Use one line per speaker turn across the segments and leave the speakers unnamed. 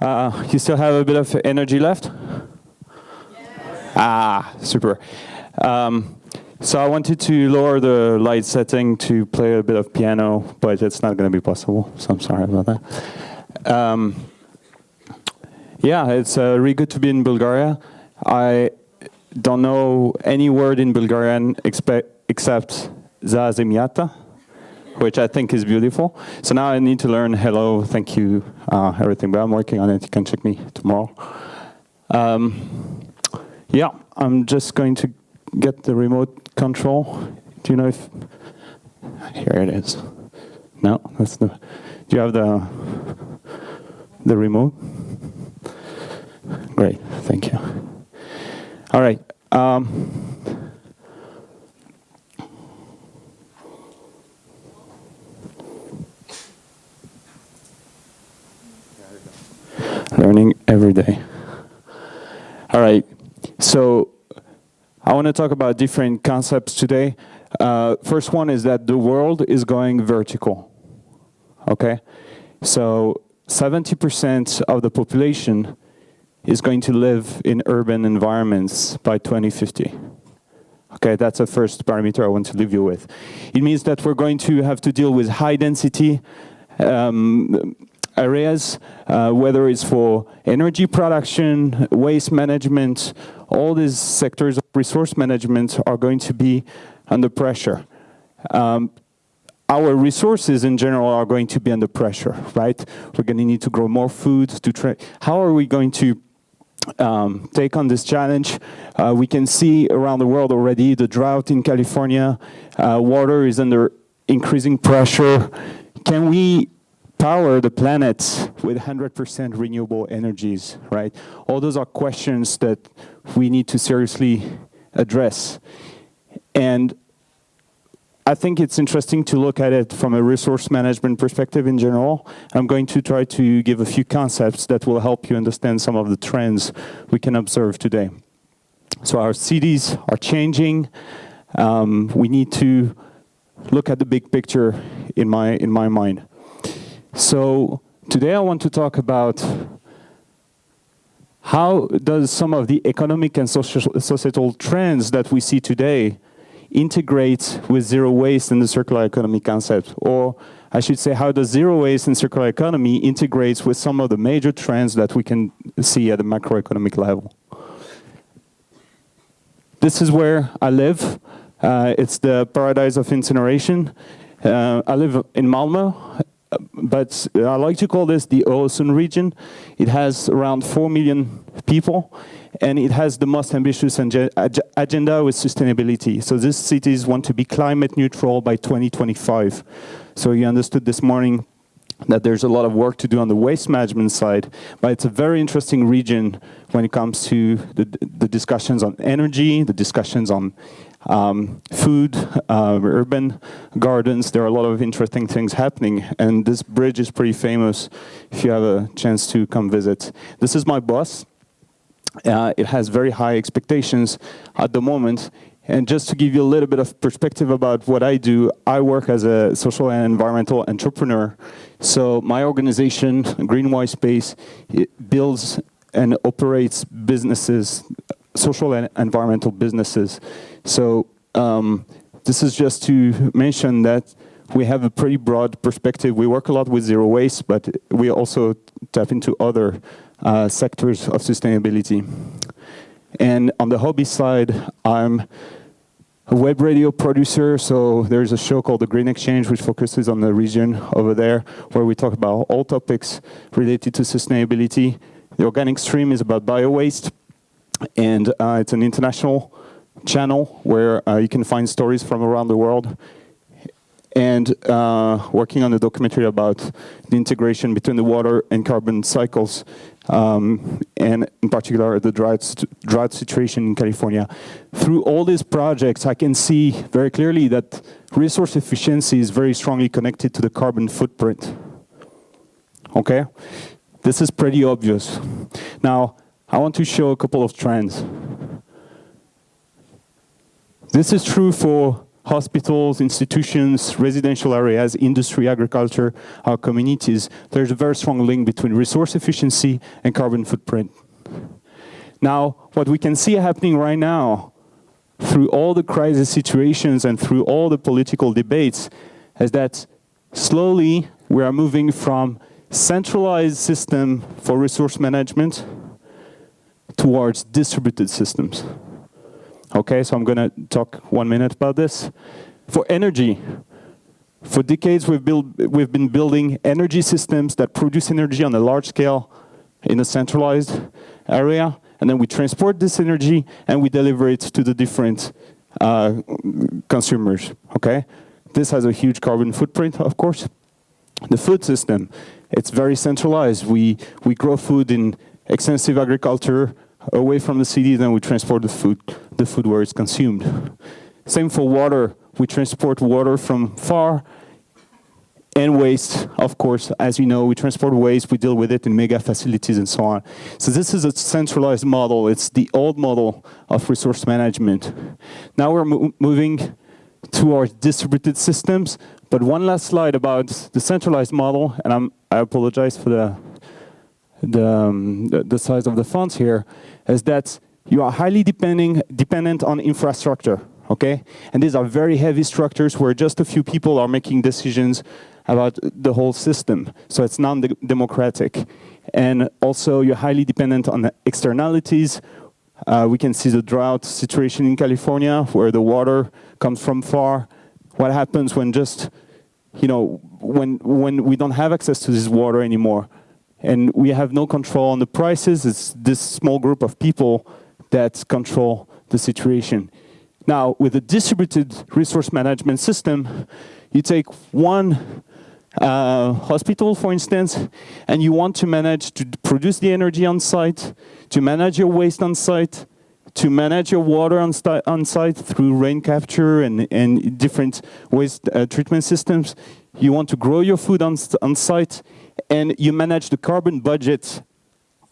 Uh, you still have a bit of energy left? Ah, super. Um, so I wanted to lower the light setting to play a bit of piano, but it's not going to be possible, so I'm sorry about that. Um, yeah, it's uh, really good to be in Bulgaria. I don't know any word in Bulgarian except za zemyata, which I think is beautiful. So now I need to learn hello, thank you, uh, everything, but I'm working on it. You can check me tomorrow. Um, yeah, I'm just going to get the remote control. Do you know if, here it is. No, that's the, do you have the, the remote? Great, thank you. All right. Um, every day. All right. So I want to talk about different concepts today. Uh, first one is that the world is going vertical. Okay? So 70% of the population is going to live in urban environments by 2050. Okay, that's the first parameter I want to leave you with. It means that we're going to have to deal with high density um, areas, uh, whether it's for energy production, waste management, all these sectors of resource management are going to be under pressure. Um, our resources in general are going to be under pressure, right? We're going to need to grow more food to. How are we going to um, take on this challenge? Uh, we can see around the world already the drought in California, uh, water is under increasing pressure. Can we power the planet with 100% renewable energies, right? All those are questions that we need to seriously address. And I think it's interesting to look at it from a resource management perspective in general. I'm going to try to give a few concepts that will help you understand some of the trends we can observe today. So our cities are changing. Um, we need to look at the big picture in my, in my mind. So today I want to talk about how does some of the economic and societal trends that we see today integrate with zero waste and the circular economy concept? Or I should say, how does zero waste and circular economy integrates with some of the major trends that we can see at the macroeconomic level? This is where I live. Uh, it's the paradise of incineration. Uh, I live in Malmo, but I like to call this the Öresund region. It has around 4 million people, and it has the most ambitious agenda with sustainability. So these cities want to be climate neutral by 2025. So you understood this morning that there's a lot of work to do on the waste management side, but it's a very interesting region when it comes to the, the discussions on energy, the discussions on um, food, uh, urban gardens. There are a lot of interesting things happening, and this bridge is pretty famous if you have a chance to come visit. This is my bus. Uh, it has very high expectations at the moment. And just to give you a little bit of perspective about what I do, I work as a social and environmental entrepreneur. So my organization, Green White Space, builds and operates businesses, social and environmental businesses. So um, this is just to mention that we have a pretty broad perspective. We work a lot with zero waste, but we also tap into other uh, sectors of sustainability. And on the hobby side, I'm a web radio producer, so there's a show called The Green Exchange, which focuses on the region over there, where we talk about all topics related to sustainability. The organic stream is about bio-waste, and uh, it's an international channel where uh, you can find stories from around the world and uh, working on a documentary about the integration between the water and carbon cycles, um, and in particular the drought, drought situation in California. Through all these projects, I can see very clearly that resource efficiency is very strongly connected to the carbon footprint. Okay? This is pretty obvious. Now, I want to show a couple of trends. This is true for hospitals, institutions, residential areas, industry, agriculture, our communities, there's a very strong link between resource efficiency and carbon footprint. Now, what we can see happening right now, through all the crisis situations and through all the political debates, is that slowly we are moving from centralized system for resource management towards distributed systems. Okay, so I'm going to talk one minute about this. For energy, for decades we've, we've been building energy systems that produce energy on a large scale in a centralized area, and then we transport this energy and we deliver it to the different uh, consumers, okay? This has a huge carbon footprint, of course. The food system, it's very centralized. We, we grow food in extensive agriculture away from the city, then we transport the food, the food where it's consumed. Same for water. We transport water from far and waste, of course, as you know, we transport waste, we deal with it in mega facilities and so on. So this is a centralized model. It's the old model of resource management. Now we're mo moving towards distributed systems, but one last slide about the centralized model, and I'm, I apologize for the, the, um, the, the size of the fonts here, is that you are highly depending, dependent on infrastructure, okay? And these are very heavy structures where just a few people are making decisions about the whole system. So it's non-democratic. And also you're highly dependent on externalities. Uh, we can see the drought situation in California where the water comes from far. What happens when just, you know, when, when we don't have access to this water anymore and we have no control on the prices, it's this small group of people that control the situation. Now, with a distributed resource management system, you take one uh, hospital, for instance, and you want to manage to produce the energy on site, to manage your waste on site, to manage your water on, on site through rain capture and, and different waste uh, treatment systems. You want to grow your food on, on site, and you manage the carbon budget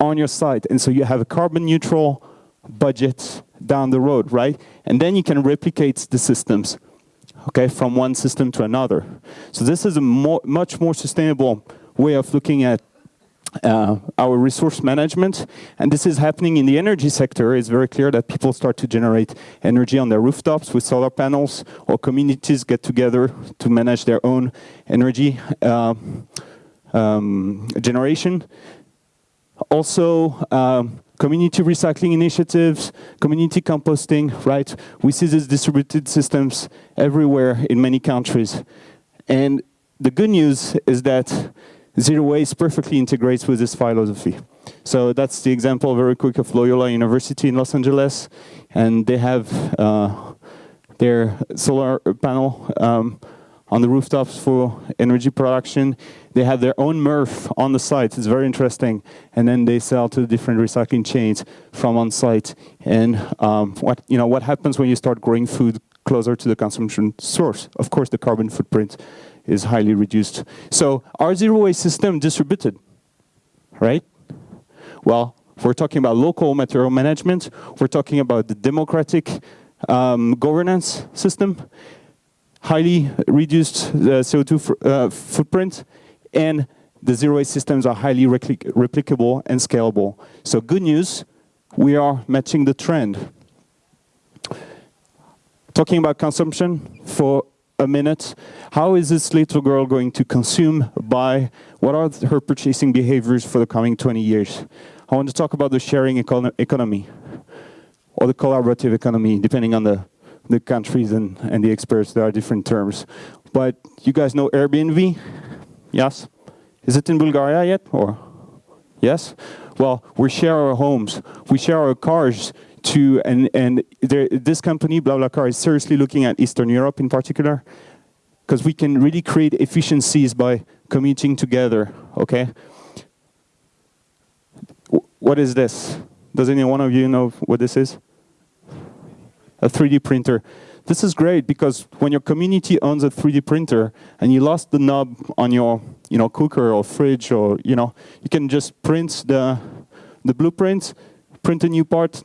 on your site. And so you have a carbon neutral budget down the road, right? And then you can replicate the systems okay, from one system to another. So this is a much more sustainable way of looking at uh, our resource management. And this is happening in the energy sector. It's very clear that people start to generate energy on their rooftops with solar panels, or communities get together to manage their own energy uh, um, generation. Also, um, community recycling initiatives, community composting, right? We see these distributed systems everywhere in many countries. And the good news is that zero waste perfectly integrates with this philosophy. So that's the example very quick of Loyola University in Los Angeles. And they have uh, their solar panel um, on the rooftops for energy production. They have their own MRF on the site. It's very interesting. And then they sell to different recycling chains from on site. And um, what, you know, what happens when you start growing food closer to the consumption source? Of course, the carbon footprint is highly reduced. So our zero waste system distributed, right? Well, we're talking about local material management. We're talking about the democratic um, governance system highly reduced uh, CO2 uh, footprint, and the zero waste systems are highly repli replicable and scalable. So good news, we are matching the trend. Talking about consumption for a minute, how is this little girl going to consume, buy, what are her purchasing behaviors for the coming 20 years? I want to talk about the sharing econ economy, or the collaborative economy, depending on the the countries and, and the experts, there are different terms. But you guys know Airbnb? Yes? Is it in Bulgaria yet? Or Yes? Well, we share our homes, we share our cars to, and, and there, this company, BlaBlaCar, is seriously looking at Eastern Europe in particular, because we can really create efficiencies by commuting together, okay? What is this? Does any one of you know what this is? A 3D printer. This is great because when your community owns a 3D printer and you lost the knob on your you know, cooker or fridge or, you know, you can just print the, the blueprint, print a new part,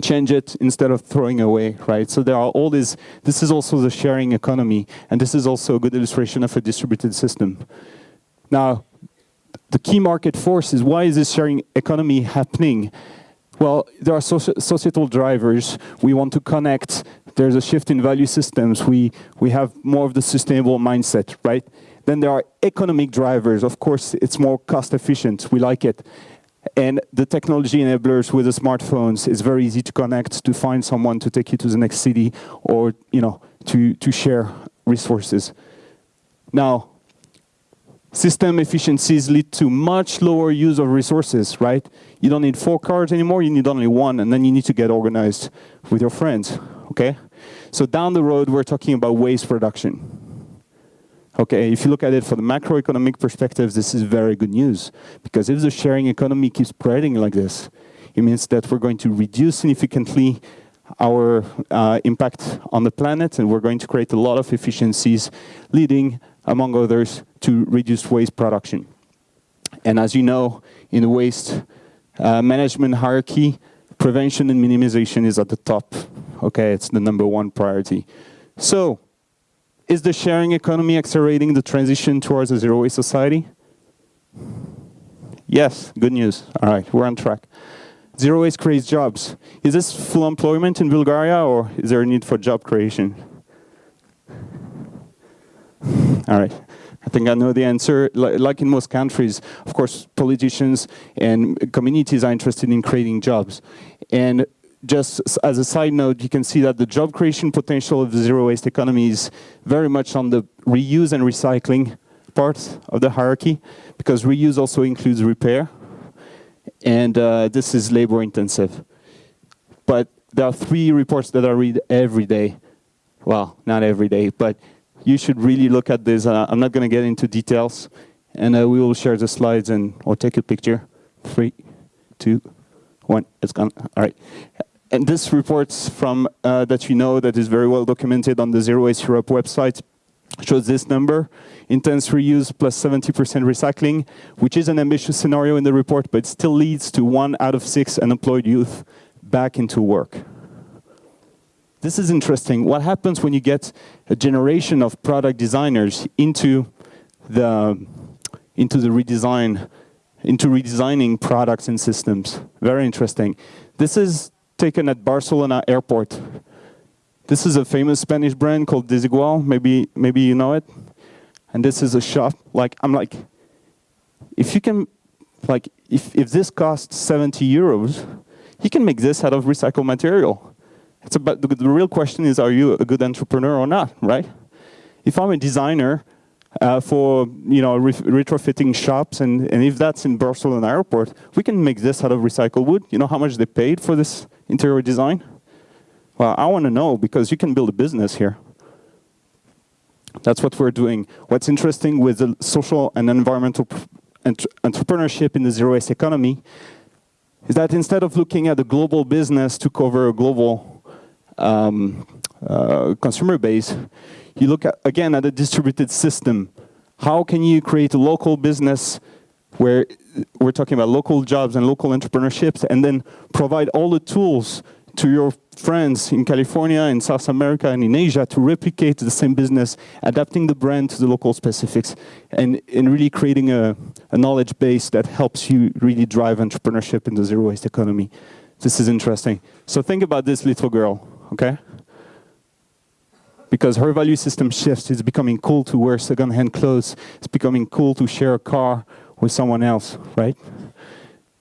change it instead of throwing away, right? So there are all these, this is also the sharing economy, and this is also a good illustration of a distributed system. Now, the key market force is why is this sharing economy happening? Well, there are societal drivers. We want to connect. There's a shift in value systems. We, we have more of the sustainable mindset, right? Then there are economic drivers. Of course, it's more cost efficient. We like it. And the technology enablers with the smartphones, it's very easy to connect, to find someone to take you to the next city or, you know, to, to share resources. Now, system efficiencies lead to much lower use of resources, right? You don't need four cars anymore, you need only one, and then you need to get organized with your friends, okay? So down the road, we're talking about waste production. Okay, if you look at it from the macroeconomic perspective, this is very good news. Because if the sharing economy keeps spreading like this, it means that we're going to reduce significantly our uh, impact on the planet, and we're going to create a lot of efficiencies, leading, among others, to reduce waste production. And as you know, in the waste uh, management hierarchy, prevention and minimization is at the top. Okay, it's the number one priority. So, is the sharing economy accelerating the transition towards a zero waste society? Yes, good news. All right, we're on track. Zero waste creates jobs. Is this full employment in Bulgaria or is there a need for job creation? All right. I think I know the answer. Like in most countries, of course, politicians and communities are interested in creating jobs. And just as a side note, you can see that the job creation potential of the zero waste economy is very much on the reuse and recycling part of the hierarchy, because reuse also includes repair, and uh, this is labor intensive. But there are three reports that I read every day. Well, not every day, but you should really look at this. Uh, I'm not going to get into details, and uh, we will share the slides and or take a picture. Three, two, one. It's gone. All right and this reports from uh, that you know that is very well documented on the Zero Waste Europe website shows this number, intense reuse plus 70% recycling, which is an ambitious scenario in the report, but still leads to one out of six unemployed youth back into work. This is interesting. What happens when you get a generation of product designers into the, into the redesign, into redesigning products and systems? Very interesting. This is taken at Barcelona airport. This is a famous Spanish brand called Desigual. Maybe, maybe you know it. And this is a shop. Like, I'm like, if you can, like, if, if this costs 70 euros, you can make this out of recycled material. It's about, the, the real question is, are you a good entrepreneur or not, right? If I'm a designer uh, for you know re retrofitting shops, and, and if that's in Barcelona airport, we can make this out of recycled wood. You know how much they paid for this interior design? Well, I want to know because you can build a business here. That's what we're doing. What's interesting with the social and environmental entrepreneurship in the zero waste economy is that instead of looking at a global business to cover a global um, uh, consumer base, you look at, again at a distributed system. How can you create a local business where we're talking about local jobs and local entrepreneurships and then provide all the tools to your friends in California, in South America, and in Asia to replicate the same business, adapting the brand to the local specifics, and, and really creating a, a knowledge base that helps you really drive entrepreneurship in the zero waste economy. This is interesting. So think about this little girl, okay? because her value system shifts. It's becoming cool to wear second-hand clothes. It's becoming cool to share a car with someone else, right?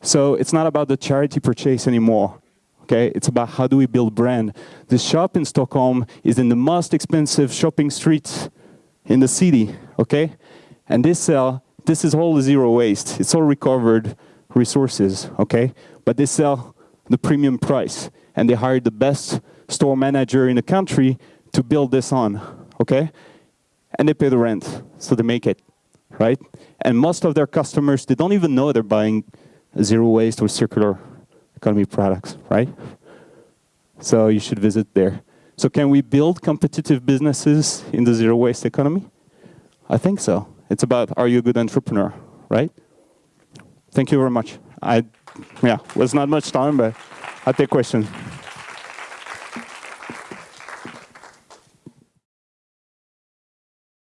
So it's not about the charity purchase anymore. Okay, it's about how do we build brand. The shop in Stockholm is in the most expensive shopping street in the city. Okay, and they sell. This is all zero waste. It's all recovered resources. Okay, but they sell the premium price, and they hire the best store manager in the country to build this on, okay? And they pay the rent, so they make it, right? And most of their customers, they don't even know they're buying zero waste or circular economy products, right? So you should visit there. So can we build competitive businesses in the zero waste economy? I think so. It's about, are you a good entrepreneur, right? Thank you very much. I, yeah, was not much time, but I'll take questions.